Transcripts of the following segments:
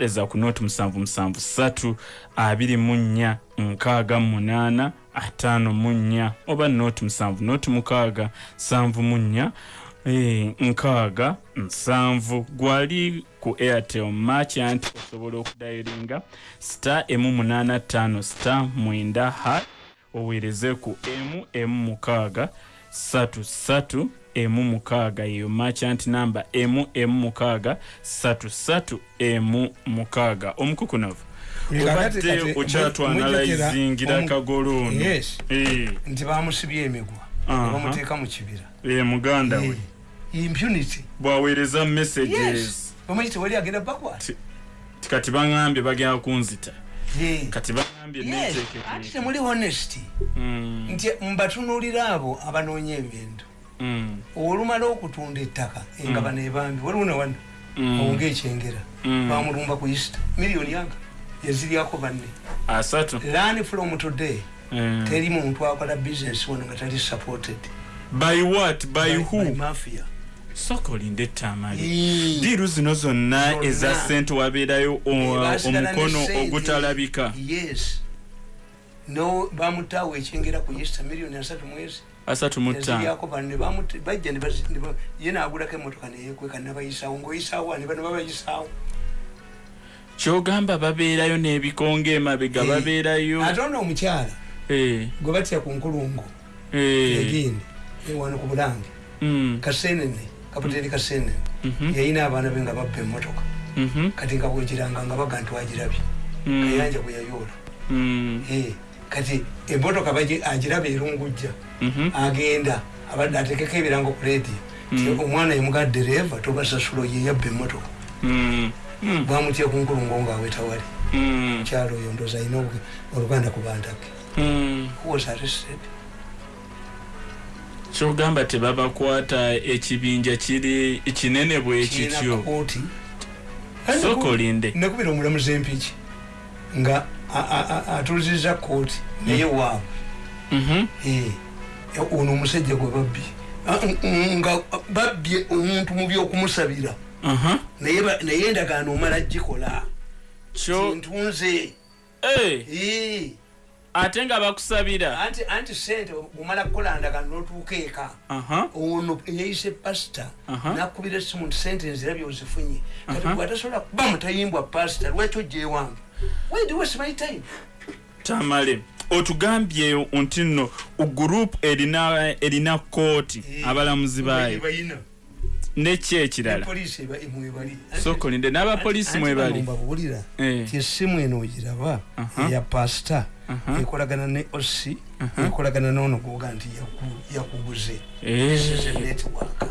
ereza ku nooti musanvu musanvu ssatu abiri mu nnya nkaaga munaana ataano mu nnya oba nooti musanvu nooti mukaaga sanvu mu nnya eh, nkaaga nsanvu. Gwali ku airtel merchant osobola okudayiringa star emu munaana ttaano star mwenda ha oweereze ku emu emu mukaaga ssatu ssatu emu mukaaga. Eyo merchant number emu emu mukaaga ssatu ssatu emu mukaaga. Omukukunavu obadde okyatwanalayizingira kagolo ono Yes. Eh, nti bamusibye emigwa. Bamuteeka mu kibira. Eh, muganda we. Eh, impunity. Bwaweereza messages. Bamuyite wali agenda backward? Ti- ti kati baŋambye bagenda kunzita. Kati anti neteeketeeke. Temuli honesty Mm, nti mbatunuulira abo abanoonya ebintu olumala okutunda ettaka engabano ebambi waliwo nawano mm, owonga ekyengera Mm. bamulumba ku east miliyoni anga yaziryako banne. Learn from today teri muntu akola business wano nga tali supported. By what? By by who? mafia. Soka olinde ettamali Eh. diiru zino zonna eza sente wabeerayo omukono ogutalabika. Yes. No bamutaawo ekyengera ku east miliyoni asatu mwezi asatu mu ttaano. Yaziryako bano ne bamuta- bajja ne bazi- ne ba- ye naagulako emotoka neyekweka nabayisaawo ngaoyisaawo ani bano babayisaawo. Kyogamba babeerayo n'ebikonga emabega Eh. babeerayo. Ate ono omukyala. Eh, gwe batya ku nkulungo eh, egindi wano ku bulange. Mm, kasenene kaputeri kasenene mhm, yayina abaana be nga babba emotoka mhm, kati nga bwegiranga nga baga nti wagirabye mm, kayanja bwe yayoola. Mm, Eh, kati emotoka agiraba erungujja mhm, agenda abadde atekeko ebirango ku leediyo ti Mm. omwana yemuga dereva tobasasulo ye yabba emotoka mm, bwamutya ku nkulungo ngaawetawali mukyalo oyo ndoozi alina oluganda ku bandake was arrested? Kyogamba tebabakwata ekibinja kiri kinene bwe Kirina kityo. kooti sooka olinde. Nakubira omulamuzi empiki nga atuliziza kooti naye waabwe Mhm, Eh, ono omusajja gwe babbye mm, nga babbye omuntu mu byokumusabira aha. naye endagaano omala gikola. Kyo ntunze Eh, ate nga bakusabira. Anti anti sente omala kukola ndagaano notuuka eka. Aha ono eyayise pasita Aha. nakubira esimu nti sente nzirabye ozifunye. Kati Aha. bwatasobola kuba mutayimbwa pasita lwaki ojja tamale otugambye nti nno gurupu erina erina kooti Eh, abalamuzi baayo. neki ekirala? Poliisi mwebali sooka olinde n'abapoliisi mwebali mbabulira Eh. ti essimu eno ogiraba eya pasita ekolagana ne osi ekolagana noono goga nti yaku- yakuguze. Eh, netiwaka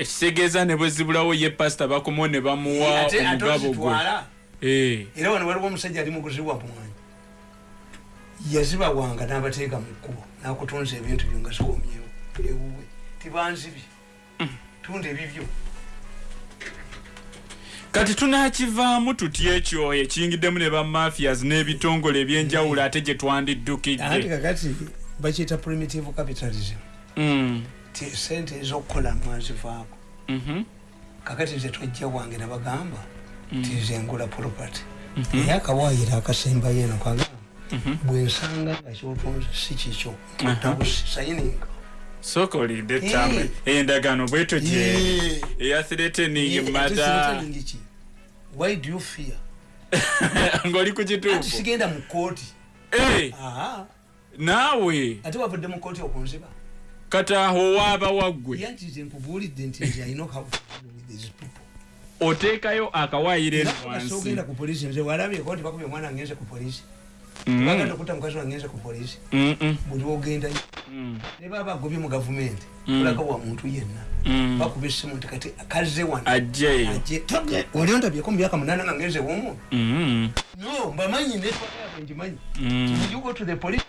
ekitegeeza ne bwe zibulawo ye pasita bakomawo ne bamuwa omugabo gwe. Eh, era wano waliwo omusajja ali mukuzibwa mwanyi. Yazibawanga n'abateeka mu kkubo nakutunza ebintu byo nga ziwomyewo. Ewuwe tibanzibye. Tunda ebibyo kati tunakivaamu tutya ekyo? Ekiyingiddemu ne bamafias n'ebitongole ebyenjawulo ate gye anti twandiddukidde kakati bakiyita primitive capitalism. Mm, sente ezokukola mwazivaako. Mhm, kakati nze twajja wange nabagamba ti nze ngula property. Mhm. naye akawaayiro akasembayo eno kagamba bwensanga nga kyotunze si kikyo Aha. tabusi sayininga sooka olinde tama endagaano bwetyo gyeri. Eya threatening mata why do you fear? Ng'oli ku kituufu. Sigenda mu kooti naawe. Ate wavudde mu kooti okunziba kati aho waaba waggwe. Oteekayo akawaayiro wansi bagenda okutta mukazi ku polisi buli ne baba agobye mu gavumenti. Olaga wa muntu yenna. Bakuba essimu nti kati akaze nga ngenze no mbamanyi yabwe ngimanyi you go to the police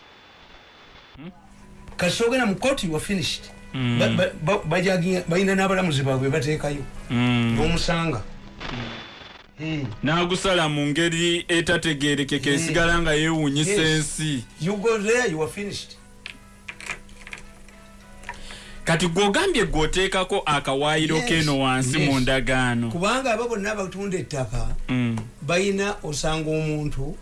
kasi ogenda mu court you are finished. Mm. Ba- ba- ba- bajaginga- balina n'abalamuzi baabwe bateekayo. Mm. n'omusanga. Eh, n'agusala mu ngeri etategeerekeka Mm. esigala nga yeewuunyisa Yes. ensi. Kati gwogambye gwoteekako akawaayiro Yes, keno wansi mu ndagaano. Kubanga abo bonna abatunda ettaka Mm, balina osanga omuntu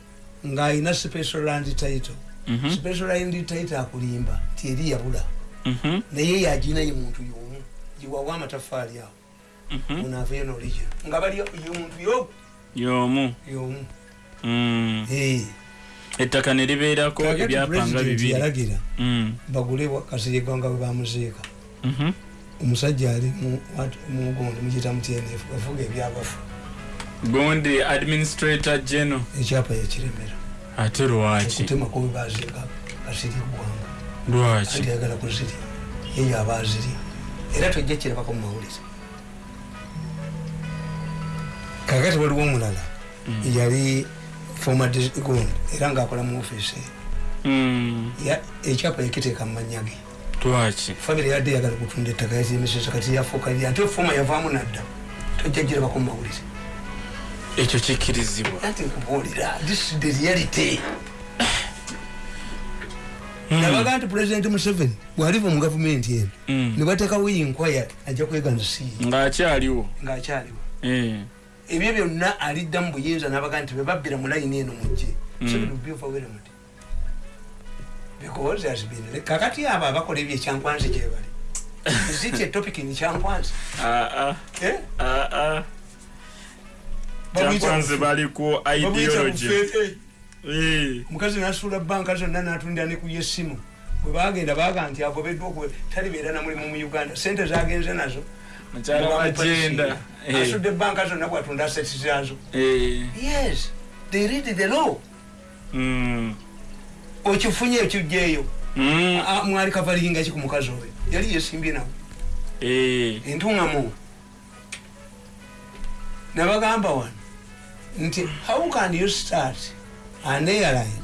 ng'alina special land title mhm, special land title akulimba tieri yabula. Mhm, naye yagina ye muntu yomu giwawa amatafaali awo. Mhm. onaaveyo noligino nga bali ye muntu yo y'omu. Yomu. Mm. Eh. ettaka ne libeerako Kakati ebyapa nga president bibiri. yalagira? Mm, bagule kasirigwa nga bwe bamuziika. Omusajja ali mu- wat- mugundi mugita mu tnf avuga ebyabafu gundi administrator general. Ekyapa yakiremera ate lwaki? Okutemako bwe baziika kasirigwanga lwaki? Anti ayagala kuzirya. Yeyo aba azirya. Era tojja kirabako mu mawulire. Kakati waliwo omulala yali former gundi era ngaakola mu ofiisi Mm, Ya- ekyapa yakiteeka mu mannya ge lwaki? Famire yadde yagala kutunda ettaka yazimisisa kati yafuuka ate foma yavaamu nadda. Tojja girabako mu mawulire ekyo kikkirizibwa. Anti nkubuulira this is the reality. Nabaga nti president museveni bwaliva mu gavumenti eno Mm. ne bateekawo inquire ajja kweganisiiye ng'akyaliwo. Ng'akyaliwo. Eh, ebyo byonna alidda mu buyinza nabaga nti bebabbira mu layini eno mujje because has been kakati abo abakola ebyo ekyankwanzi gyebali ziti etopic ni ku babuyita ideology. Eh, omukazi nasuula banka zonna natundira ne ku yesimu bwe bagenda baga nti agobeddwa okwe talibeera na mulimu mu uganda. Sente zagenze nazo. Eh, asudde banka zonna bwatunda aseti zazo eh, yes they read the law. Mm, okifunye ekijjeeyo mm, Ah, mwali kavalinga ki ku mukazi oyo? Yali yesimbye nawe entuŋamu nabagamba wano nti how can you start an airline?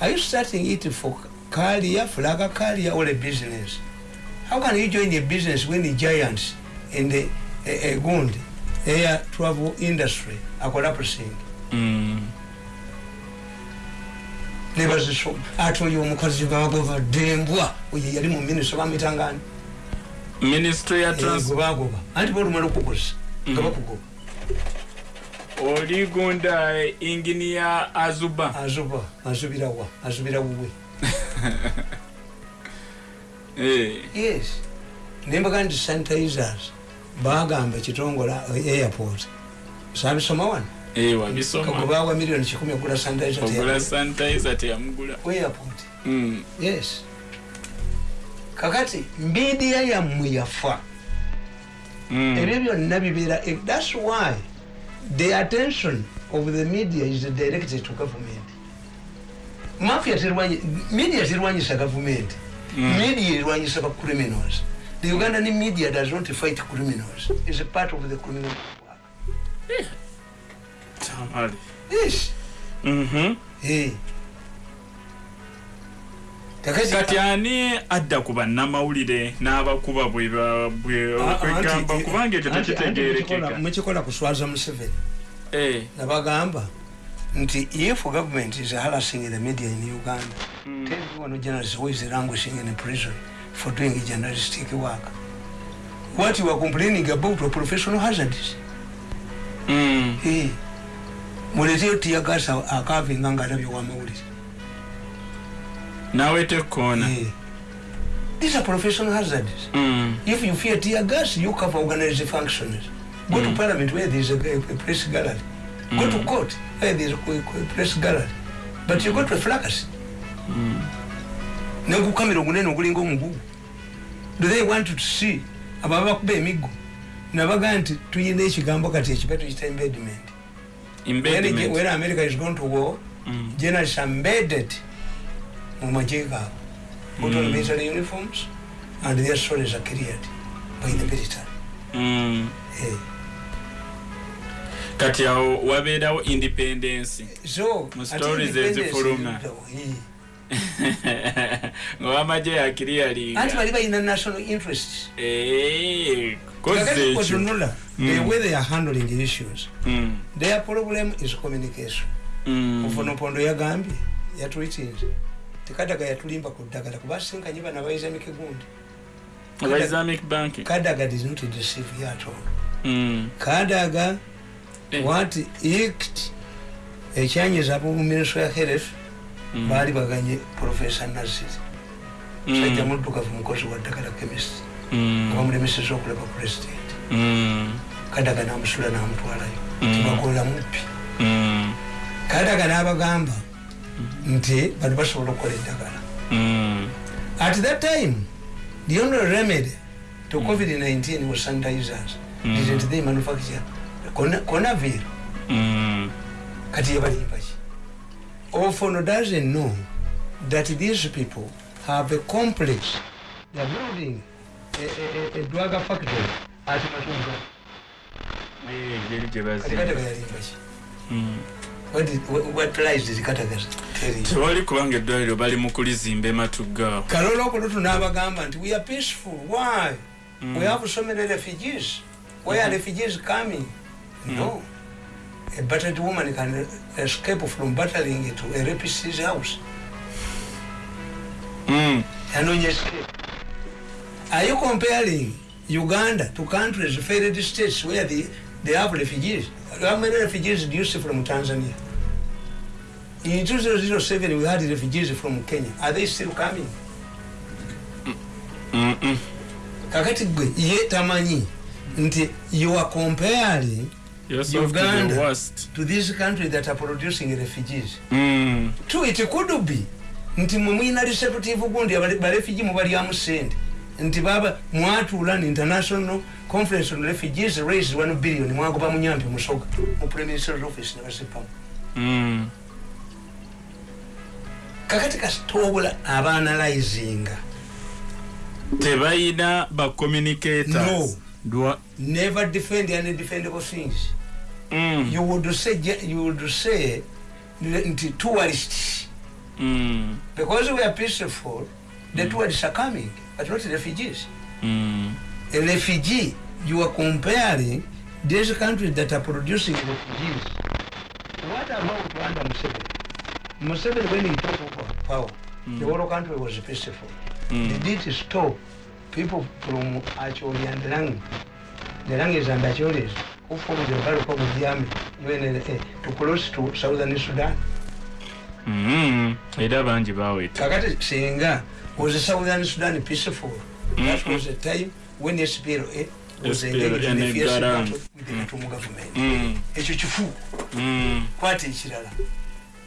Are you starting it for career flaga career or a business? How can you join a business when the giants in the uh, uh, gundi air travel industry are collapsing? Mm. nebazisoma ate oyo omukazi bagobadembwa oyo yali mu minisita bamitangani ministry ya trans gwebagoba anti balumala okukosa nga Mhm. bakugoba oli gunda engineer azuba? Azuba azubirawa azubira wuwe. Eh, yes. Nembaga nti sanitizers bagamba ekitongola airport. Sabisoma wano? Eh, kagobawa miliyoni kikumi ogula sanitizer teyamugula. Airport. Mm, yes. Kakati midiya yammwe yafa. Mm. ebyo byonna bibeera eh, thats why the attention of the media is directed to government mafia terwanyi media terwanyisa government Mm. media erwanyisa ba criminals the ugandan media does not fight criminals is a part of the criminal network Tamale. yes Mhm. Eh. kakati kati ani adda ku bannamawulire n'abakuba bwe ba- bwe okwegamba anti- kubanga ekyo anti- anti tekitegeerekeka. mukikola- mukikola kuswaza museveni. Eh, nabagamba nti if government is harassing the media in uganda mm, tell me one journalist who is languishing in prison for doing journalistic work. What you are complaining about are professional hazards mm, hey. muleteyo tiyagasa akavinga nga alabye wamawulire nawe tekkoona hey. these are professional hazards. Mm, if you fear tear gas you cover organized functions. Go to parliament where there is a, a press gallery. Go to court where there is a, a press gallery. But you go to a flacas mm. nengukamera ogunene ogulinga omugugu do they want to see ababa bakuba emiggo nabaga nti tuyina ekigambo kati ekipa tukita when america is going to war Mm, are embedded mu magye gaabwe put on Mm. military uniforms and their stories are cleared by the military mm. Eh. kati awo wabeerawo independence so Mu stories ezifuluma. eh. ng'owamagye yakiriyalinga anti bali balina national interests Eh, koze kakati ekyo otunula the Mm. way they are handling issues Mm, their problem is communication mm. mufonopondo yagambye yatwitinze tekadaga yatulimba ku ddagala kuba asinkanye bana aba islamic bank kadaga did not deceive you at all Mm. kadaga Eh. what ict ekyanyiza abo ministry ya health Mm. baali baganye professor nasir Mm. sajja muddugavu mukozi wa ddagala chemist Mm. nga bamulemeseza okulaba president Mm. kadaga namusula namutwalayo Mm. tibakola muppi Mm. kadaga n'abagamba nti bano basobola okukola eddagala. Mm. at that time the only remedy to covid-19 was sanitizers. Mm. didn't they manufacture Cona- conavir Mm. kati yebalimba ki ofono doesn't know that these people have a complex they're building a, a, a, a drug factory at matunga kati bazimba. kataga yalimba ki Mm. what, did- what, what lies did kataga tell you tewali kubanga eddwaliro bali mu kulizimba ematuggaawo kalola okulutu n'abagamba nti we are peaceful. Why? Mm. we have so many refugees. Where are refugees coming? No. A battered woman can escape from battering to a rapist's house. Mm. escape. Are you comparing uganda to countries failed states where they, they have refugees how many refugees do you see from tanzania in 2007 we had refugees from kenya are they still coming Mm-mm. kakati gwe ye tamanyi nti you are comparing You're soft to the Uganda. worst. to these countries that are producing refugees Mm. true it could be nti mwe mwina receptive gundi barefugee mubalyamu sente nti baba mwatuula ni international conference on refugees raise 1 billion mwagoba munyampi musoga mu prime minister's office nebasipamu Mm. kakati kasitobula abanalizinga tebayina ba communicators No. Dwa- never defend undefendable things Mm. you would say you would say nti tourists Mm. because we are peaceful the tourists are coming but not refugees. Mm. a refugee you are comparing these countries that are producing refugees. What about rwanda museveni? Museveni when he took over power. The whole country was peaceful. Mm. they did stop people from acholi and lang the langis and acholis who formed the Barrack of the army UNLA to cross to southern sudan. Mm. era bangi baweta kakati singa was southern sudan peaceful that was the time when spla was SPLA engaged in a fierce battle with the Katumu government Mm. ekyo kifu Mm. kwata ekirala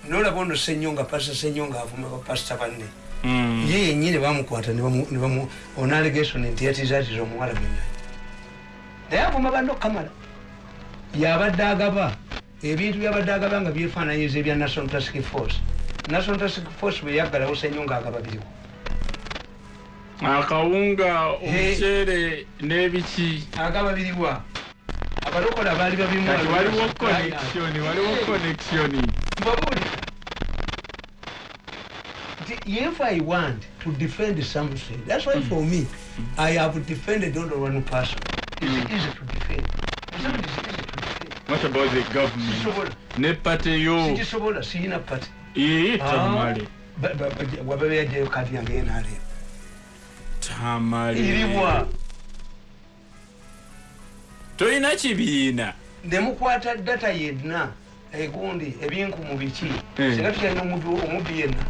nolaba ono senyonga pasta senyonga avuma bapasita banne Mm. ye yenyini bamukwata nebamu- nebamu on allegation nti yatizatiza omuwala mwenyanyi naye avuma banne okukamala yabadde agaba ebintu byabadde agaba nga byefaananyiza ebya national task force. National task force bweyaggalawo senyonga agaba biriwo akawunga omuceere n'ebiki. Agaba biriwa abalokola baali babimu kati waliwo connection waliwo connection. Mbabulira nti if i want to defend something that's why for me i have defended only one person. It's easy to defend. Something is easy to defend. What about the government? Ne pate yo. Sigisobola siyina pati ee tamale wababeyajayo kati yange yenaleba tamale iribwa tolina kibiina. Nemukwata data yenna egundi ebinkumu biki. Eh. singa tukyalina omubbi yenna.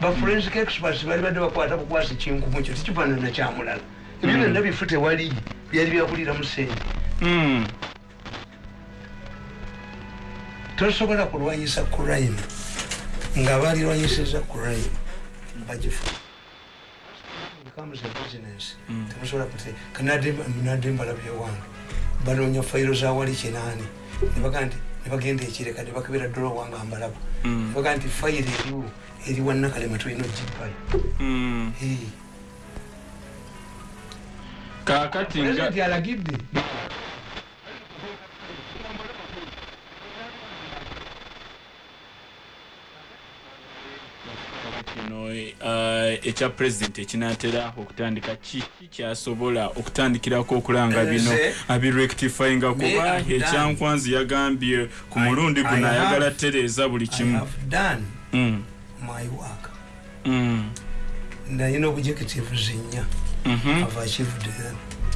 Baforensic experts bali badde bakwata bukwasi kinkumu kyo tekifaanana kyamulala ebyo byonna bifu tewali byali byakuliramu sente Mm. tosobola kulwanyisa crime nga balirwanyisiza crime bagifu becomes a business Mm. temusobola kute kanadimbala byewange banoonya fayiro za wali kinaani nebaga nti nebagenda ekireka nebakebera dola wange ambalaba Mm. nebaga nti fayiro eriwo eriwa nakalema tulina ogipayo Mm. pulezidenti alagidde kino eh, ekya pulezidenti ekinatera okutandika kiki kyasobola okutandikirako okulanga bino abirectifyinga kuba ekyankwanzi yagambye ku mulundi guno ayagala tereeza buli kimu. nalina objectives nnya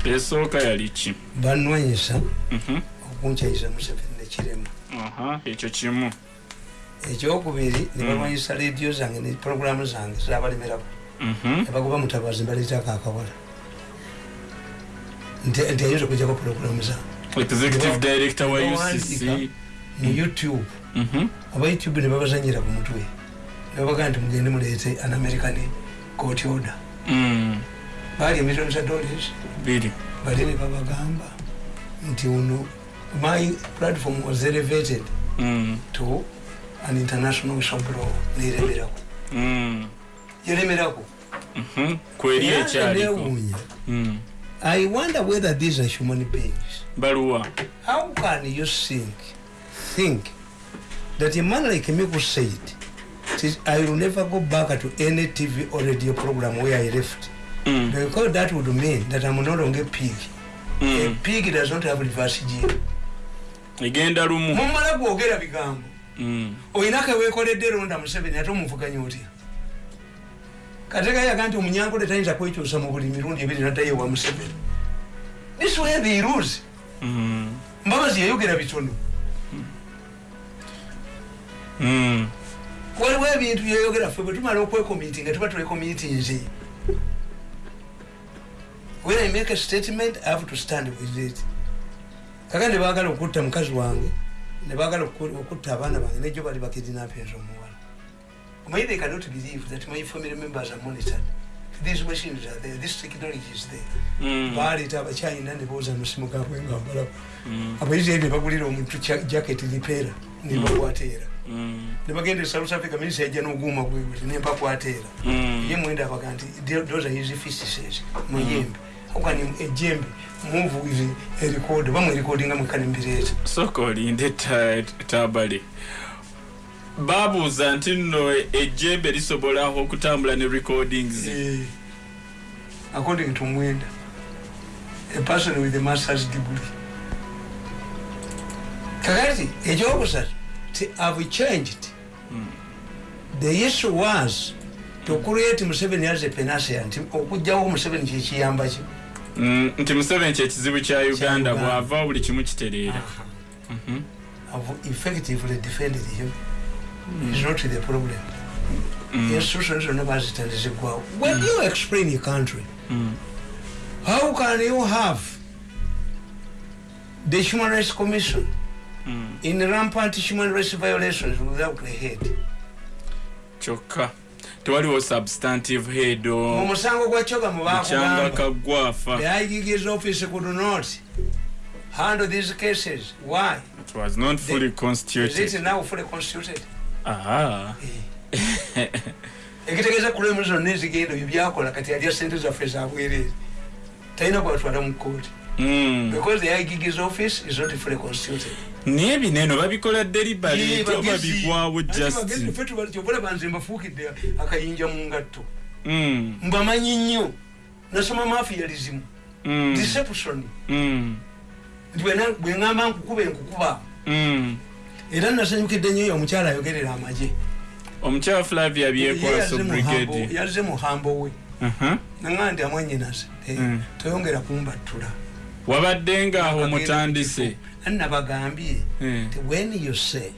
esooka yali ki? Banwanyisa Mhm. okunkyayisa museveni nekirema aha ekyo kimu ekyokubiri nebalwanyisa rediyo zange ne programu zange zirabalemerako Mhm. nebagoba mutabazi mbaleetako akawala. Nti ayinza okujjako programu zange mu youtube. Mhm. aba youtube nebabazanyira ku mutwe. Nebabaga nti mugende muleete an american court order. Mm. baali emiliyoni za dollars. Bali ne babagamba nti uno my platform was elevated Mm. to an international whistleblower neremerako Mm. yeremerako Mhm. kweri ekyaliko newuunya Mm. i wonder whether these are human beings. Baluwa how can you think think that a man like me who said "Tis- i will never go back to any tv or radio program where i left. Mm. because that would mean that i'm no longer a pig a Mm. pig does not have reverse gene. Egenda lumu. Mumala gwogera bigambo Mm. oyinake wekoledde ronda museveni ate omuvuganya otya? Kategayaga nti omunyankole tayinza kwekyusa mu buli mirundi ebiri naddayo ewa museveni. This way they lose mbabazi yayogera bitono. Mm. waliwo ebintu byeyogera ffe bwe tumala okwekomiti nga tuba twekomitinze when i make a statement i have to stand with it. Kaka ne baagala okutta mukazi wange ne baagala oku- okutta abaana bange nejo bali bakidinapinza omuwala omanyi they cannot believe that my family members are monitored. These machines are there this technology is there. Mm. baleeta abakyayina ne booza amasimu gaabwe nga mbalaku Mm. abaisirairi ne bagulira omuntu jacket lipeera nebakwateera Mm. nebagenda e south africa minisa yajja n'oguuma gwewuti nempakwateera ye mwenda abaga nti those are his fistses muyembe okani ejembe move with a record bamwe recordinga mwekalimbireta sooka olinde ta- tabale. Babuuza nti nno ejjembe lisobola okutambula ne recordings? According to mwenda a person with a masters degree. Kakati ekyokusatu ti have changed? The issue was to create museveni as a penacea nti okugjawo museveni kyekiyamba ki? Mm, nti museveni kyekizibu kya uganda bw'ava buli kimu kitereera. Mhm. effectively defended him is not the problem. Mm. institutions zonna bazitandizigwawo when you explain a country Mm. how can you have the human rights commission Mm. in rampant human rights violations without a head? Kyokka tewaliwo substantive head o mu musango gwa kyoga mukyanga mubakugamba the iggs office could not handle these cases. Why? It was not fully is it constituted now fully constituted? Aha. Ekitegeeza kulemu zonna ezigenda ebyo byakola kati alya sente zaffe zabwereere talina kwatwala mu kooti. Because the iggs office is not fully constituted naye bineno babikola delibery oba bigwawo just. kyobola banze mbafuukidde akayinja mu ngatto. Mm. mbamanyi nnyo nasoma mafializimu. Mm. deception. Nti bwena- bwe ŋŋamba nkukuba enkukuba. Era nasanyukidde nnyo omukyala ayogerera amagye. Omukyala flavia byekwaso brigade. Yazze muhambo we. Aha. naŋa nti amwanyinase Mm. toyongera kumbattula wabadde ngaaho mutandise. annabagambye Eh. nti when you say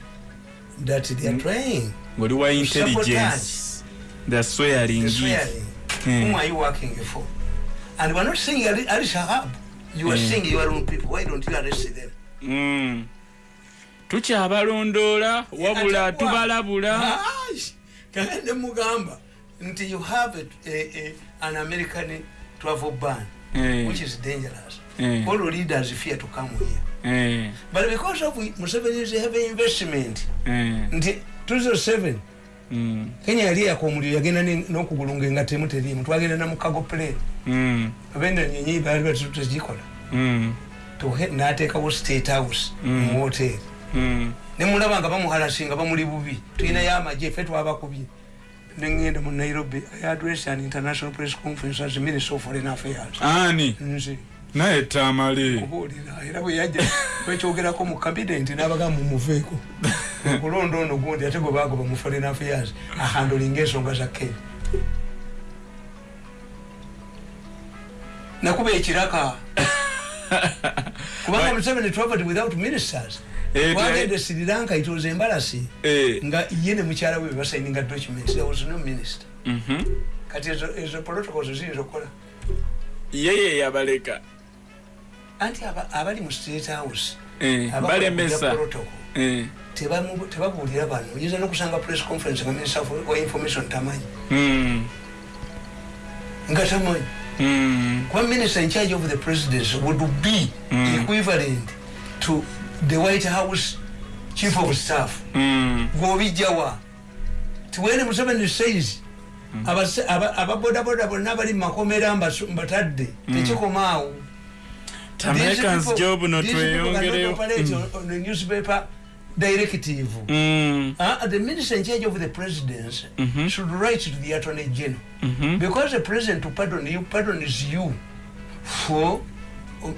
that they are trying ngoli wa intelligence. the swearing the swearing. Mm. whom are you working for? And we're not saying ali shahab. You are Mm. saying your own people. Why don't you arrest them? Mm. tukyabalondoola wabula tubalabula. Kagende mugamba nti you have a, a, a, an american travel ban Eh, which is dangerous eh, all leaders fear to come here. Eh, but because of Museveni's heavy investment. Eh, nti 2007 mm, kenya yali yakomuliro yagenda ne- n'okugulunga engatemu terimu twagenda namukago plane mm, abenda nyenyi baali batutagikola mm, n'ateekawo state house Mm. mu hoteri mm. nemulaba nga bamuhalasi nga bamuli bubi. Tulinayo amagye ffe twabakubye nengenda mu nairobi i address an international press conference as minister of foreign affairs. Ani? Nze naye tamale kubuulira era bwe yajja wekyogerako mu cabinet n'abaga mumuveeko okulonda ono gundi ate gwe bagoba mu foreign affairs ahandolinga ensonga za kenya. Nakuba ekiraka. Kubanga museveni traveled without ministers. Eh, wagende sri lanka it was embarrassing. Eh, nga ye ne mukyala we bebasaininga documents there was no minister. Mhm. kati ezo, ezo protocols ziyinza okukola. Yeye yabaleka anti aba- abali mu state house Eh, balemesa. Eh, tebabuulira bano oyinza nokusanga press conference nga minister wa information tamanyi. Mm, nga tamanyi. Mm, kuba minister in charge of the presidency would be Mm. equivalent to the white house chief of staff. Gwobijjawa tiwene museveni says ababodaboda bonna abali mumakomera mbasu- mbatadde tekikomaawo Americans job no tweyongereyo Mm, newspaper directive. Mm, Uh, the minister in charge of the presidency Mhm. should write to the attorney general. Mhm. because the president to pardon you pardons you for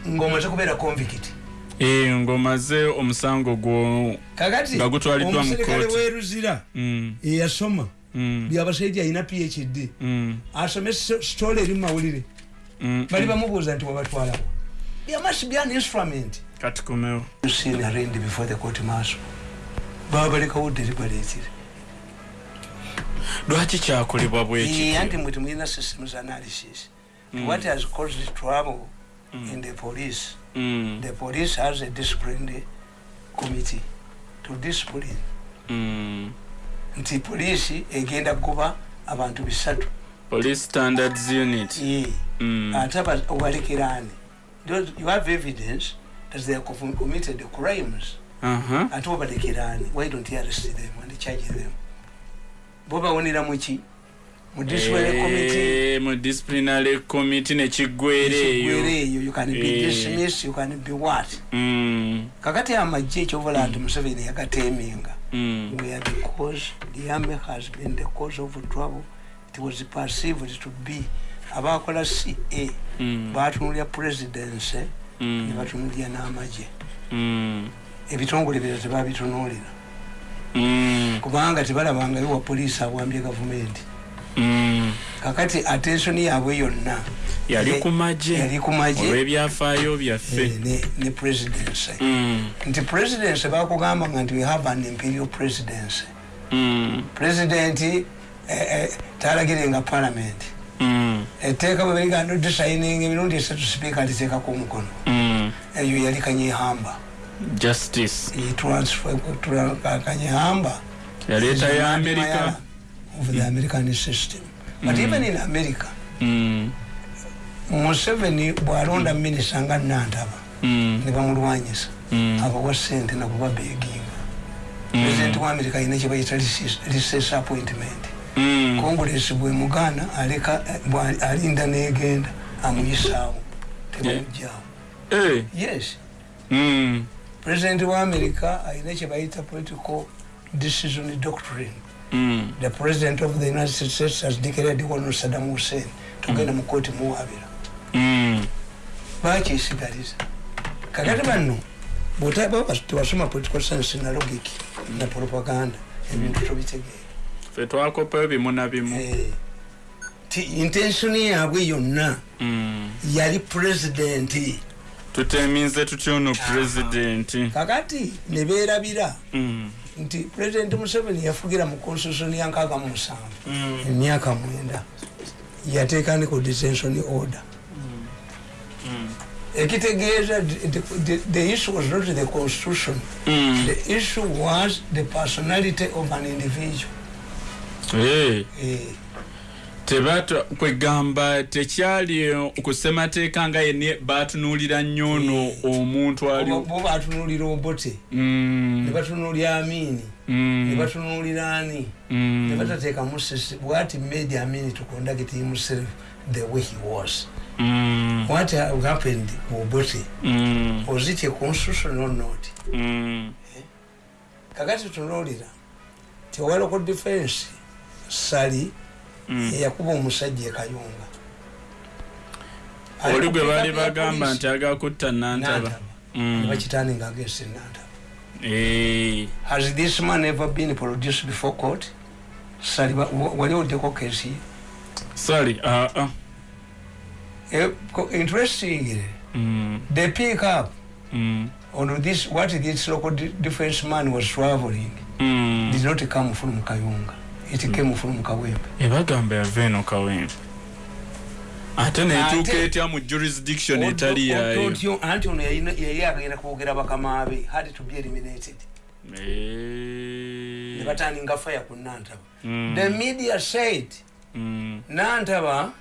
ngaomaze kubeera convict. Eh, ng'omaze omusango gwo kakati Nga gutwaliddwa mu omuserikale kooti. weruzira Mm, eyasoma mm, byabasajja alina phd mm, asome story eri mumawulire mm, bali mm. bamubuuza nti wabatwalawo there must be an instrument katukomewo seen arraigned before the court martial. Baba balekawo deliberately lwaki kyakolebwa Eh, bwekityo anti mwe temulina systems analysis. What has caused trouble in the police? Mm, the police has a disciplined committee to discipline. Mm. nti poliisi egenda kugoba abantu bisatu. Police standards unit. Ye. Mm, ate aba- obalekeraani Those- you have evidence that they have com- committed crimes. Aha. ate obalekeraani why don't you arrest them and charge them? Bo bawonera muki mu disciplinary committee? Eh, mu disciplinary committee nekiggwera ekigwera eyo. Eyo. You can be Eh. dismissed you can be what? Mm, kakati amagye ekyobola nti museveni yagateminga mm, where the cause the army has been the cause of trouble. It was perceived to be abakola ca mm, batunulya presidency ne mm, batunulya n'amagye. Mm, ebitongole bira tebabitunulira mm, kubanga tebalabangayo wa poliisi awambye gavumenti. Mm. kakati attensioni yaabwe yonna yali ye- ku magye yali ku magye. olw'ebyafaayo eh, byaffe ne- ne presidency Mm, nti presidency bakugamba nga nti we have an imperial presidency mm, presidenti eh, eh, talagirenga parliament. mm, etteeka bwe beriga disayininga emirundi esatu sipiika aliteekako omukono mm. eyo yali kanyehamba justice. Kanyehamba yaleeta ya amerika. Of the american system. But even in america Mm, museveni bwalonda minisita nga nantaba mm, ne bamulwanyisa mm, abawa sente nakuba beginga Mm. president wa america alina kyebayita reses appointment. mm. Congress bwe mugaana aleka alinda negenda amuyisaawo. Tebamugjawo Eh, yes. Mm, president wa america alina kyebayita political decision doctrine. Mm, the president of the united states has declared wano saddam hussein. Tugenda mu kooti muwabira mm. bakyesigaliza kakati banno bwotaba tewasoma political science na logic na propaganda ebintu tobitegeera ffe twakopayo bimu na bimu. Eh, ti intensioni yaabwe yonna Mm. yali pulezidenti tuteminze tutya ono pulezidenti kakati ne beerabira Mm, nti pulezidenti museveni yafugira mu constitution ya nkaaga mu musanvu. Mm, emyaka mwenda. Yateekandiko detention order. Ekitegeeza the- issue was not the constitution. Mm. the issue was the personality of an individual tebata kwegamba tekyali kusemateeka nga yene batunuulira nnyo ono omuntu ali bo bo batunuulira obote? Mm, ne batunuulira amini mm, ne batunuulira ani? Mm, ne batateekamu sisi what made amini to conduct himself the way he was. Mm, what ha- happened ku obote? Mm, was it a constitution or not? Mm, kakati tunuulira tewaloko defense sali mm. eyakuba omusajja ekayunga oli gwe baali bagamba nti agakutta nantaba. Nantaba. Mm. bakitaninga against nantaba. Eh, has this man ever been produced before court? Sali wali oddeko kesi? Ye sorry ah, ah. Eh, interestingly Mm. they pick up on this what this local de- defense man was traveling. Did not come from kayunga it came from kawempe ebagamba yava eno kawempe ate netuuka etya mu jurisdiction etali yayo anti ono yali agenda kwogera bakama be had to be eliminated Eh. ne bataninga fire ku nantaba Mm. the media said Mm. nantaba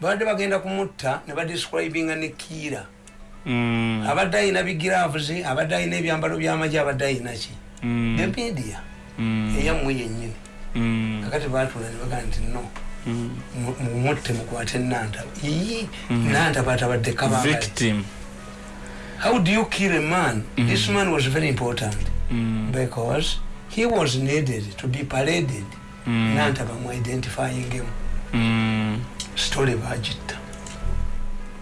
badde bagenda kumutta ne badescribinga ne kiira Mm. abadde ayina bigiraves abadde ayina ebyambalo byamagye abadde ayina ki Mm. the media Mm. eyammwe yennyini. Kakati batula ne bagaa nti no. Mm. mu- mumutte mukwate nantaba ii nantaba atabadde kabanga victim. How do you kill a man? This man was very important. Mm. because he was needed to be paraded. Mm. nantaba mu identifying him. Mm. story bagitta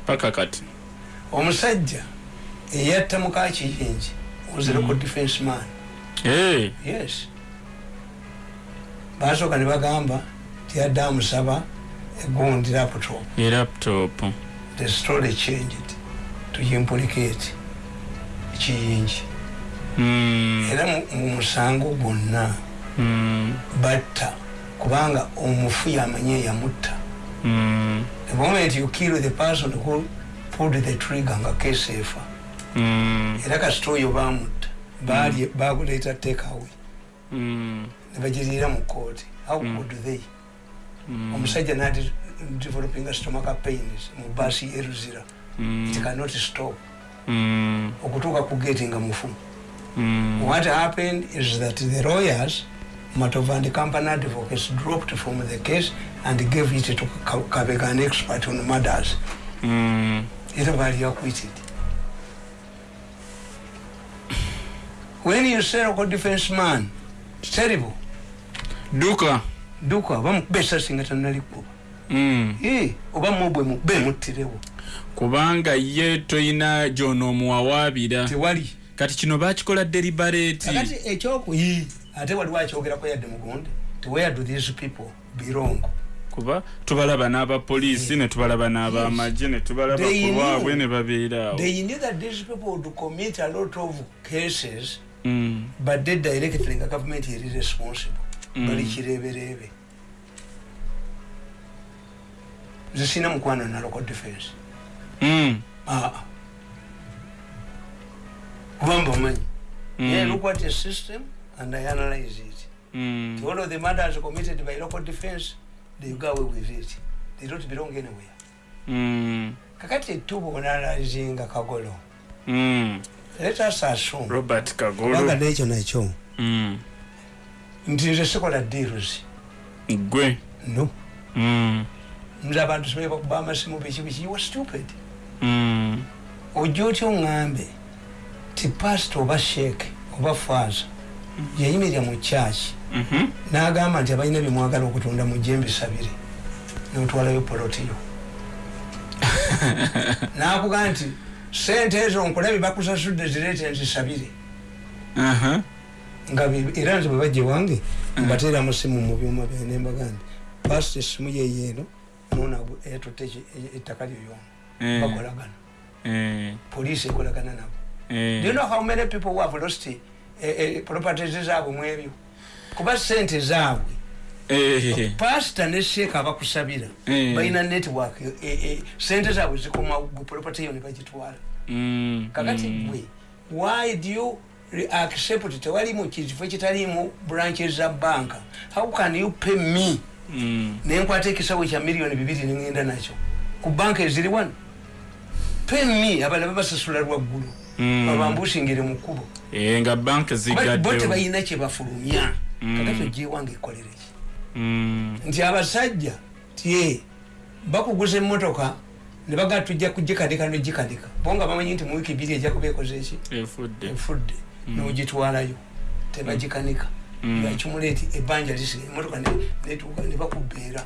paka kati. Omusajja eyatta mukakiyingi was a local defense man. Eh. yes basooka ne bagamba tiyadde amusaba egundi laptop laptop the story changed to implicate kiyingi Mm. era mu- mu musango gwonna Mm. batta kubanga omufu yamanye eyamutta Mm. the moment you kill the person who pulled the trigger nga case efa Mm. era kasita oyo bamutta baguleeta takeaway Mm. Ne bagiriira mu kooti how could they Mm. omusajja nadi developing stomaka pains mu baasi yeruzira Mm. it cannot stop Mm. okutuuka ku gate nga mufu Mm. what happened is that the lawyers matova and company advocates dropped from the case and gave it to Ka- kabega an expert on murders Mm. era bali acquitted when you say local defense man terrible duka. Duka bamukuba esasi nga tanalikuba Mm. Eh, oba mubwe mube muttirewo kubanga ye toyina gyonoomuwawaabira tewali kati kino bakikola deliberate. Kakati ekyoku ii ate waliwo akyogerako yadde mugundi where do these people belong? Kuba tubalaba n'abapoliisi ne tubalaba n'abamagye ne tubalaba They ku lwabwe knew. ne babeeraawo they knew that these people would commit a lot of cases Mm. but they directly nga government eri responsible Mm. bali kireebereebe nze sina mukwano na local defense Mm. aa kuba mbamanyi Mm. yeah, look at the system and i analyze it Mm. all of the murders committed by local defense they go away with it they don't belong anywhere Mm. kakati tubonaalizinga kagolo Mm. Let us assume robert kagolo. Nekyo nakyo Mm. nti nze sikola deals gwe no. Mm. nze abantu sibaye bakuba amasimu biki biki. You are stupid. Mm. ojja otya oŋŋambe ti pasita oba sheeke oba faaza yayimirira mu kyaki Mhm. n'agamba nti abalina byemwagala okutunda mujje mbisabire. Notwalayo polotiyo n'akugamba nti sente ezo nkulabye bakusasudde zireete nzisabire nga era nze bwe bajja wange mbateera musimu mu byuma byange nembaga nti pasita essimu yeyeeno nonago etutte ettaka lyoyona Eh. bakolagana Eh. poliisi ekolagana nabo Eh. Do you know how many people who have lost eh, eh, properties zaabwe mu ebyo kuba sente zaabwe Eh. Pasita ne sheeka abakusabira Eh. balina network eh, eh, sente zaabwe zikoma property yo ne bagitwala Mm. kakati Mm. gwe why do you accept tewalimu kifo ekitalimu branches za banka how can you pay me Mm. nenkwata ekisawo kya miliyoni bibiri nengenda nakyo ku banka eziri wano pay me abalala babasasula lwaggulu Mm. babambushingire mu kkubo Eh, nga banka tebalina kyebafulumya Mm. kakati ogyewange ekolere ki Mm. Nti abasajja tie bakuguza emmotoka ne bagaa tujja kugikanika nogikanika bo nga bamanyi nti mu wiiki biri ejja kuba ekoze eki efudde efudde nogitwalayo. Tebagikanika Mm. akimuleti ebbanja lisiga emotoka ne- netuuka ne bakubbeera.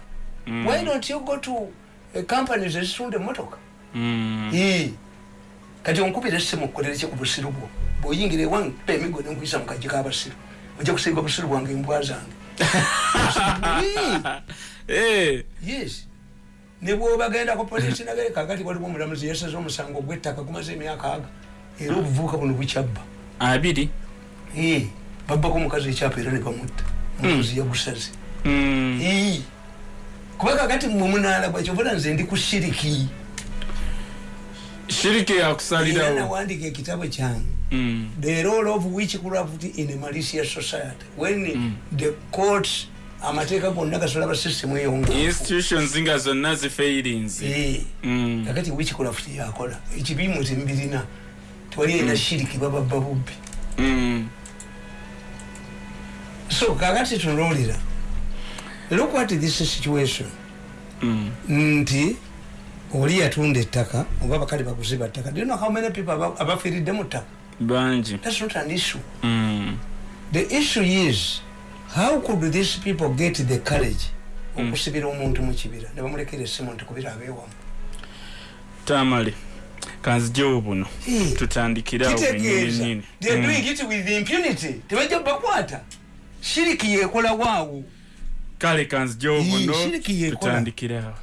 Mm. why don't you go to eh, companies ezitunda emmotoka? Mm. Ii. kati onkubira essimu okukolera ki ku busiru bwo? Bweoyingira ewange kuba emigo nenkuyisa mu kajji k'abasiru ojja kusiiga obusiru bwange embwa zange. Yes. Ne bwobagendako polisi nagere kakati waliwo omulamuzi yasaze omusango gw'ettaka gumaze emyaka aga era obuvubuka buno bukyabba. Abiri? Babbako omukazi ekyapa era ne bamutta. Omukazi yagusaze Mm. Eh, kuba kakati mwe munaalagwa kyovula nze ndi ku shiriki. Shiriki yakusalirawo nawandika ekitabo kyange Mm. the role of witchcraft in a malicious society when the courts amateeka gonna gasolaba system eyonga institutions nga zonna zifailings Mm. kakati witchcraft yakola ekibimu tembirina tewali aina shiriki bababba bubbi Mm. so kakati tunulira look at this situation Mm. nti oli yatunda ettaka oba bakali baguziba ttaka do you know how many people aba- abafiiridde mu ttaka bangi that's not an issue. Mm. the issue is how could these people get the courage okusibira omuntu mu kibira? Ne bamulekera essimu nti kubira abeewamu tamale kanzijewo buno. Eh, tutandikire awo kitegeeza wenyini they are doing it with impunity. Tebajja bakwata shiriki yekola waawo. Kale kanzijewo buno shiriki yekola. tutandikire awo.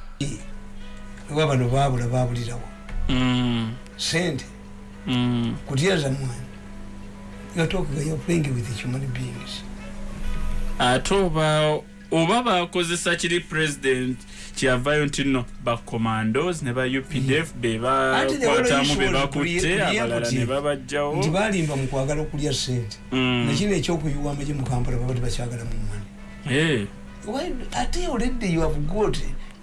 Oba bano baabula baabulirawo. Mm. sente Mm. kutyaza mwana you're you're playing with human beings ate oba oba bakozesa kiri president kyeyavayo nti no bacommandos ne ba updf be Ate the whole bakwatamu issue be was bakutte pre- abalala ne nti babajjawo balimba mu kwagala okulya sente Mm. nekino ekyokuyiwa amagye mu kampala baba tebakyagala mu mani Eh. Ate already you have got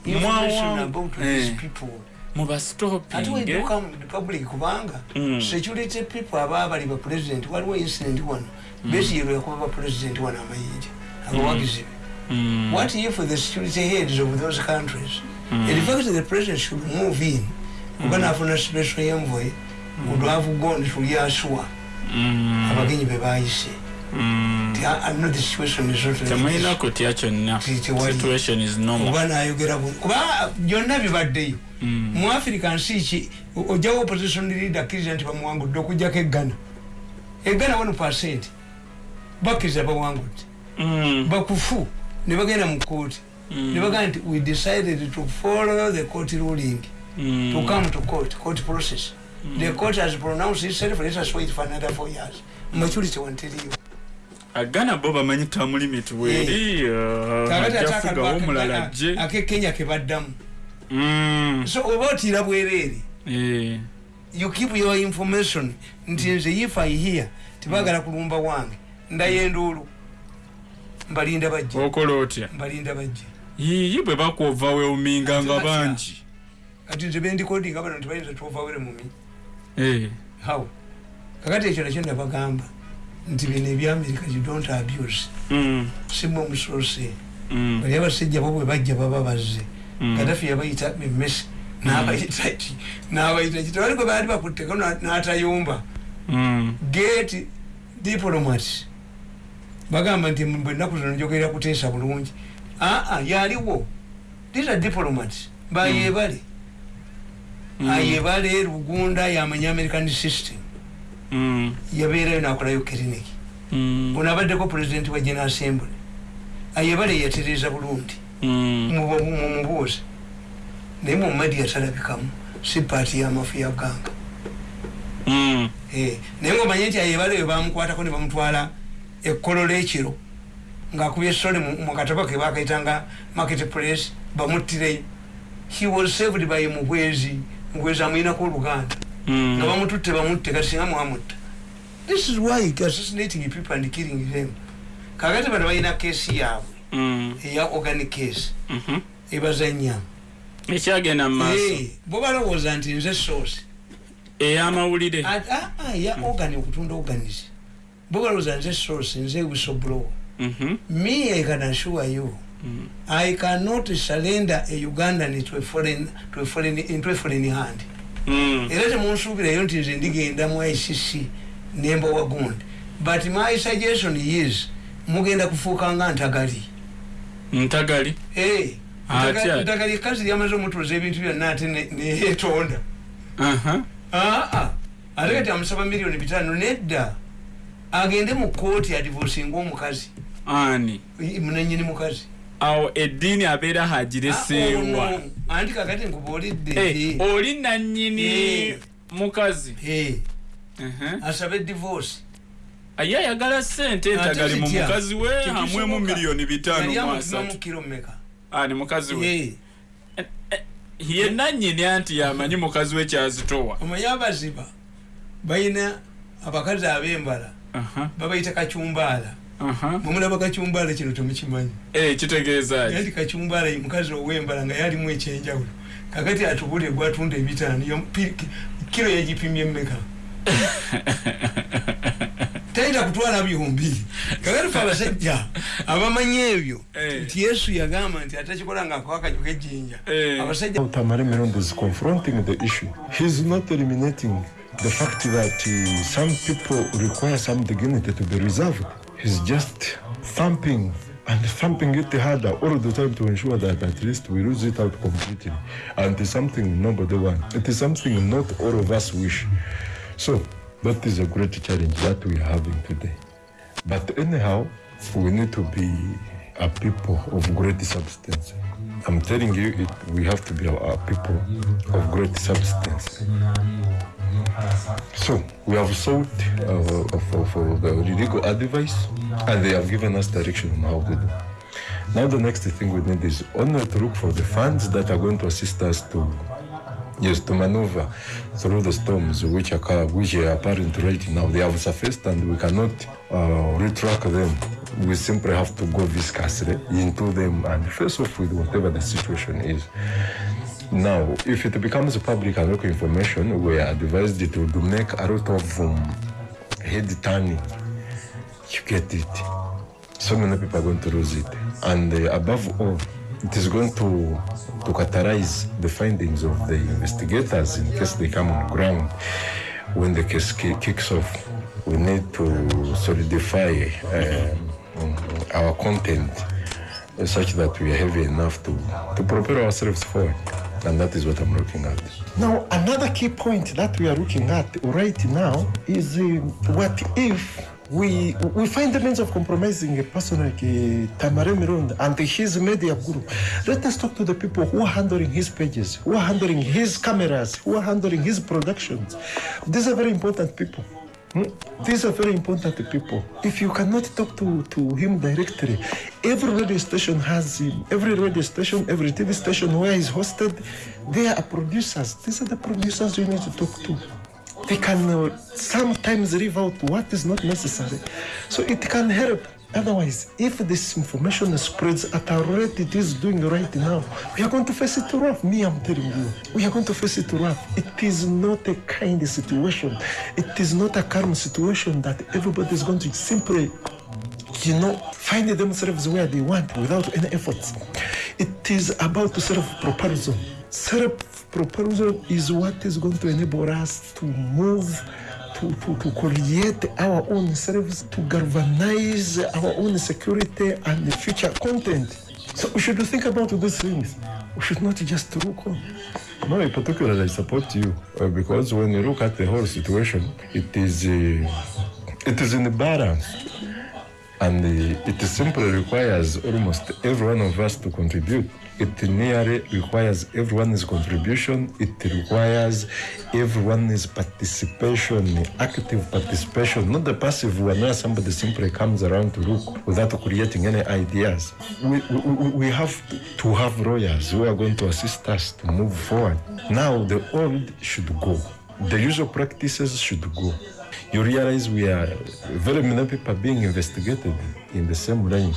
information about these eh. people ate mubastopinge weduka mu public kubanga security people aba bali ba president waliwo incident wano. Besiyero yakuba ba president wano amayinja abawagizi. Be what if the security heads of those countries in fact the president should move in kuba nafuna special envoy would have gone to yasua abagenyi be bayise Temulina kutya kyonna oba nayogera kuba byonna bibaddeyo Mm. mu africa nsi ki ojjawo opposition leader akkiriza nti bamuwangudde okugjako eggana. Eggana 1 percent. Bakkiriza bawangudde Mm. bakufu. Ne bagenda mu kooti Mm. ne bagamba nti we decided to follow the court ruling. To come to court court process. The court has pronounced itself let us wait for another four years. Maturity wanteriyo agana bo bamanyi term limit weri kakati ate ajafugawo omulala ajje. akekenya kebaddamu Mm. so oba otiira bwereere Eh. you keep your information nti nze if i hear tebagala kulumba wange ndayenduulu mbalinda bajje. Okola otya? Mbalinda bajje. Yiyi bwe bakwova weuminga nga bangi. Kati nze bendikodinga bano ntibayinza tuovawere mumi Eh. how? Kakati ekyo nakyo nabagamba nti bino ebyamerika you don't abuse. Mm. simwe omusoose. Mm. bali abasajja bo bwe bajja baba bazze. Mm. kadafi yabayita memesi nabayita ki? Nabayita ki? Tewali gwe baali bakutteko na- n'atayumba. Mm. gate diplomat. Bagamba nti bwe ennaku zino njogerera kuteesa bulungi. Aa yaliwo these are diplomats bayebale Mm. ayebale lugunda yamanya american system. Mm. Yabeerayo nakolayo kiriniki Mm. ono abaddeko president wa general assembly ayebale yatereeza bulungi Mm. mumubuuza naye mumadi yatalabikamu si paati y'amafu ya ganga Mm. Eh, naye ngaomanye nti ayebale eyo bamukwatako ne bamutwala ekkolola ekiro ngaakubye sole mu mu katabo ke bakaitanga market place bamuttireyo he was saved by mugwezi mugwezi amwinako oluganda nga Mm. bamututte bamutte kati singa mwamutta this is why assassinating people and killing them kakati bano balina keesi yaabwe Mm. eya organic case Mhm. ebazanya ekyagenda mu maaso bo balowooza nti nze source ey'amawulire ya organ okutunda organis bo balowooza nze source nze whistleblower Mhm. me i can assure you Mm. i cannot surrender a ugandan to a foreign, to a foreign, into a foreign hand Mm. Era temunsuubirayo nti nze ndigenda mu icc nemba wagundi but my suggestion is mugenda kufuuka nga ntagali. Ntagali? Eh, Atya. ntagali- kazi lyamaze omutuuza ebintu byonna ate ne- neyetonda aa ate kati amusaba miliyoni bitaano nedda. Agende mu kooti adivosinga omukazi. Ani? Munanyini mukazi awo eddiini abeera hagireseewa Ah, ono, anti kakati nkubuulidde. Eh, oli nannyini Eh. mukazi? Eh, Mhm. asabe divorce ye ayagala sente Ate entagali mu mukazi we hamwemu miliyoni bitaano kiro mmeka ani mukazi we? Eh, ye nannyini anti yamanyi mukazi we kyazitowa. Omanyi abaziba balina abakazi ab'embala Aha, babayita kacyumbaala aha. Mwemulaba kacyumbaala kino temukimanyi Eh, kitegeeza ki? anti kacyumbaala mukazi ow'embala nga yalimu ekyenjawulo kakati atubule gwatunda ebitaano kiro yagipimye mmeka tayita kutwala byombiri kakati fe abasajja abamanyi ebyo Eh. nti yesu yagamba nti atakikola ngaakwakajo kejjinja Eh. abasajja Tamari Mirondo is confronting the issue. He's not eliminating the fact that uh, some people require some dignity to be reserved. He's just thumping and thumping it harder all the time to ensure that at least we lose it out completely. And it's something nobody wants. It is something not all of us wish. So that is a great challenge that we are having today. But anyhow, we need to be a people of great substance. I'm telling you, it, we have to be a people of great substance. So we have sought uh, for, for the legal advice, and they have given us direction on how to do. Now the next thing we need is only to look for the funds that are going to assist us to yes to maneuver through the storms which are which are apparent right now. They have surfaced and we cannot uh, retract them. We simply have to go viscously into them and face off with whatever the situation is. Now, if it becomes public and local information, we are advised to, make a lot of um, head turning. You get it so many people are going to lose it. And uh, above all, it is going to, to catalyze the findings of the investigators in case they come on ground when the case kicks off. We need to solidify um, our content such that we are heavy enough to, to propel ourselves forward. And that is what I'm looking at. Now, another key point that we are looking at right now is uh, what if we we find the means of compromising a person like uh, Tamare and his media group. Let us talk to the people who are handling his pages, who are handling his cameras, who are handling his productions. These are very important people. Hmm? These are very important people. If you cannot talk to, to him directly, every radio station has him. Every radio station, every TV station where he's hosted, there are producers. These are the producers you need to talk to they can uh, sometimes leave out what is not necessary. So it can help. Otherwise, if this information spreads at a rate it is doing right now, we are going to face it rough. Me, I'm telling you, we are going to face it rough. It is not a kind situation. It is not a calm situation that everybody is going to simply you know, find themselves where they want without any efforts. It is about self-propulsion. Self-propulsion is what is going to enable us to move, to, to, to create our own selves, to galvanize our own security and the future content. So we should think about these things. We should not just look on. No, in particular, I support you uh, because when you look at the whole situation, it is uh, it is in the balance and uh, it simply requires almost every one of us to contribute. It nearly requires everyone's contribution. It requires everyone's participation, active participation, not the passive one where somebody simply comes around to look without creating any ideas. We, we, we- have to have lawyers who are going to assist us to move forward. Now, the old should go. The usual practices should go you realize we are very many people being investigated in the same line.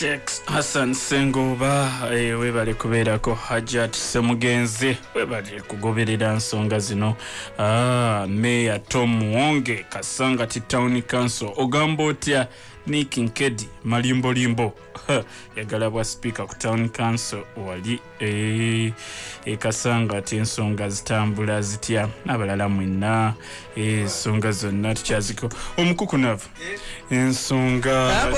Sheikh Hassan Sengoba eh, webale kubeerako Hajat Semugenzi. Webale kugoberera nsonga zino. Ah, Meya Tom Muwonge Kasangati Town Council. Ogamba otya Nick Nkedi malimbolimbo. Yagala bwa speaker ku Town Council wali eh, e Kasangati ensonga zitambula zitya abalala mwenna eh, ensonga zonna tukyaziko. Omukukunavu ensonga Ah,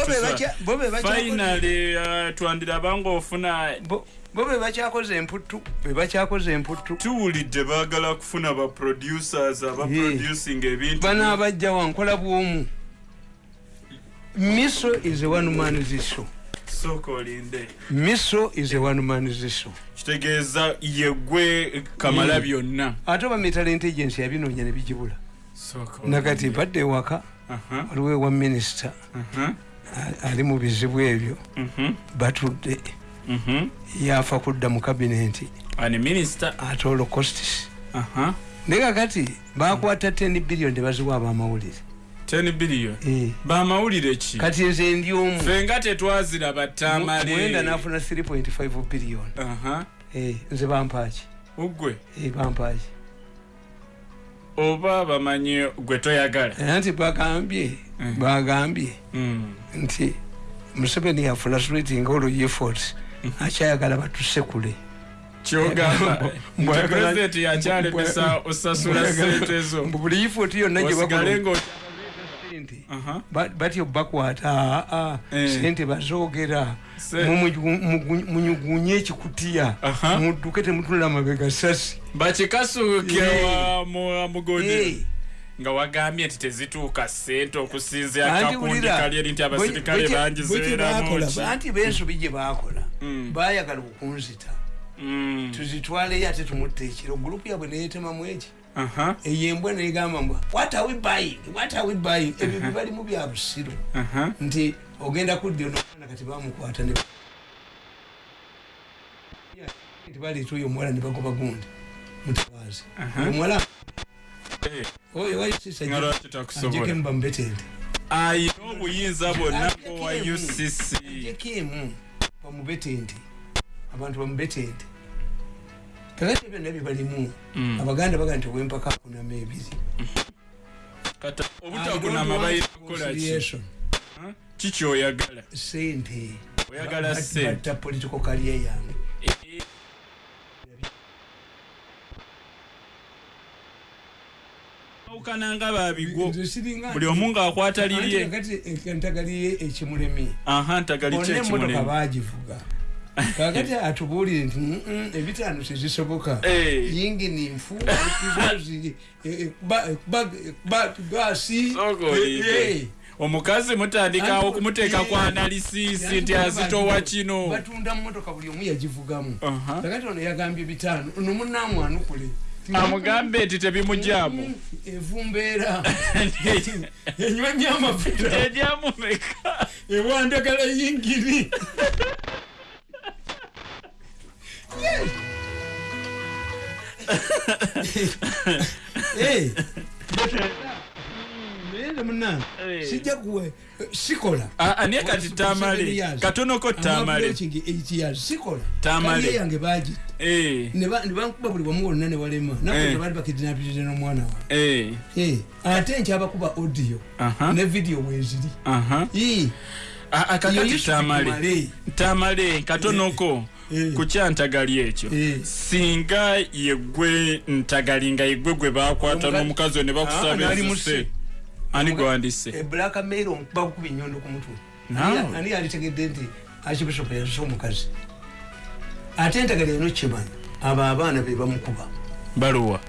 bo finally uh, twandirabanga ofuna bo be bakyakoze emputtu be bakyakoze emputtu. Tuwulidde baagala kufuna ba producers aba Ye. producing ebintu. Banaabajja wankola bwomu miso is a one man sooka olinde. Miso is a one man show kitegeeza yegwe kamala byonna. Ate oba metal intelligence yabinoonya ne bigibula nakati ewaka Aha, waliwo ewa minisita ali mu bizibu ebyo. Mhm, batudde. Mhm. yafa kudda mu ate olocostis aha. Naye kakati bakwata 10 billion tebaziwa abamawulire 10 billion. Eh, bamawulire ki? Kati nze ndi omu. Ffe nga tetwaziraba mwenda tamale nafuna 3.5 billion. Eh, nze bampaaki ugwe? Eh, bampaaki oba bamanyi gwe toyagala? Nti bagambye bagambye. Mm. nti museveni yafulastrating all efforts. Akyayagala batusekule kyogamba. Nti Mbwayagala- pulezidenti yakyalemesa osasula sente zo. Buli effort yonna gye osigale bakola nga sente, batyo bakwata aa Eh. sente bazoogera Se- Mumugu- mugu- munyugunye ekikutiya Aha. mudduke temutulira mabega sasi bakikasuukira Eh. wa mu- mugodero Eh. nga wagambye nti tezituuka sente okusinzira kakundi kali eri nti abasirikale bangi bwe kye bakola, zeeramuki anti bensobi gye bakola Mm. bayagala okunzita Mm. tuzitwaleyo ate tumutta ekiro gurupu yabwe neyetemamu eki eyo embwa negamba mbwa what are we buying? What are we buying? Ebyo bibalimu bya busiru aha. nti ogenda kudda onoona kati bamukwata oyo omuwala ne bagoba gundi mutwazi Aha. omuwala Eh, oyo ajekemba mubetende ayina obuyinza bwonna bwa ucc ajeko emu bamubetende abantu bamubetende kakati byonna bibalimu Mm. abaganda baga nti owempaka akunama ebiri kata I obutakuna don't mabayina want kukola ki? reconciliation. Ha? kikyoyagala sente. Batta political career yange. Eh, awukana nga siringa buli omu ng'akwata lirye. kati entagaliye ekimulemi aha ntagali kyekimulemu bagivuga kakati atubuulire nti "Mm, mm, ebitaano tezisoboka Eh. yingini nfu kizazi gasi Sooka olinde. omukazi mutandikawo okumuteeka ku analisisi nti azitowa kino batunda mumotoka buli omu yagivugamu. Aha. kakati ono yagambye bitaano ono munamwanukule amugambe nti tebimugyamu evumbeera. Enywa nnyo amafuta ejamumeka ewandagala yingiri naye munange sijja kuwe sikola aniye kati tamale katonoko tamale sikola. Tamale. Yange bagi Eh, ne ba- ne bankuba buli wamu wonna ne walema. Eh. naye baali bakidinapirire n'omwana wa. Eh, ate nkyabakuba audio. Ne video weziri tamale tamale katonoko. Ku kyantagali ekyo. Eh. singa yegwe ntagali nga yegwe gwe bakwata n'omukazi we ne Ah, bakusaba ensuse muse. ani gwandise? E black mail omukuba kukuba enyondo ku mutwe. Ani- yalitegedde nti archbishop yazuse omukazi. Ate entagala eno kimanyi abo abaana be bamukuba. Baluwa.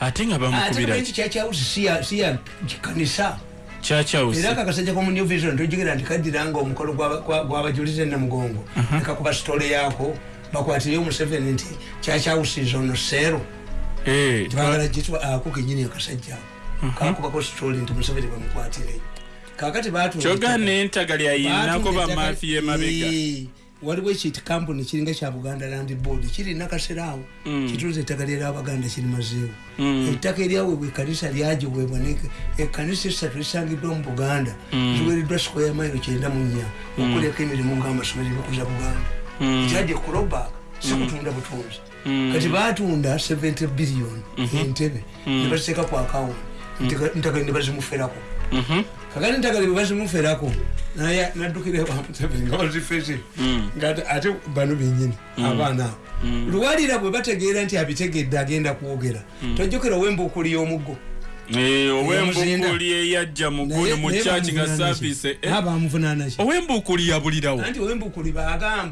Ate nga ate bamukubira kimanyi kyakyawusi siya siya kanisa. kyakyawusi era kakasajja ko mu new vision tojogera nti kaddira nga omukolo gw'aba- gwa- gw'abajulize namugongo nekakuba sitole yaako bakwatire omuseveni nti kyakyawusiza ono seero Eh, bagala gitwa ako kenyini akasajja kakubako sitole nti museveni bamukwatire kakati batunda kyogana entagali ayinako Batunda bamafiya ettaka- emabega waliwo ekiti kampuni kiringa kya buganda land board kirina kaseraawo kituuza ettaka lyera abaganda kirimazeewo ettaka eryaweebwa ekanisa lyagiweebwa ekanisa esatu esangiddwa mu buganda ziweereddwa sikoya mairo kyenda mu nnya okuleko emirimu ngaamasomero ebikuza buganda. Kyajja kurobak sikutunda butunzi. Kati batunda 70 billion entebe nebaziteeka ku akawunti ntagali nebazimuferako kakati ntagali bwebazimuferako naye naddukira bamuseveni nga bazifeze nga ate bano benyini abaana abo lwalira bwe bategeera nti abitegedde agenda kwogera tojjukira owembuukuli y'omuggo Eh, owembuukuli eyajja mu guno mu kyaki nga saavisi bamuvunaanaki owembuukuli yabulirawo anti owembuukuli bagamba